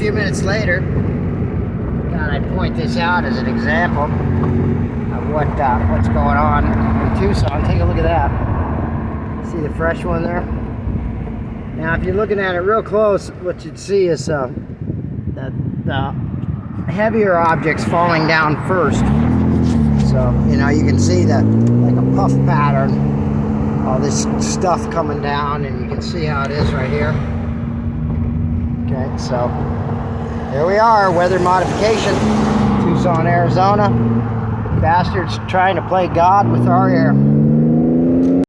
few minutes later. Thought I'd point this out as an example of what uh, what's going on in Tucson. Take a look at that. See the fresh one there? Now, if you're looking at it real close, what you'd see is uh, the, the heavier objects falling down first. So, you know, you can see that like a puff pattern, all this stuff coming down, and you can see how it is right here. Okay, so here we are, weather modification, Tucson, Arizona. Bastards trying to play God with our air.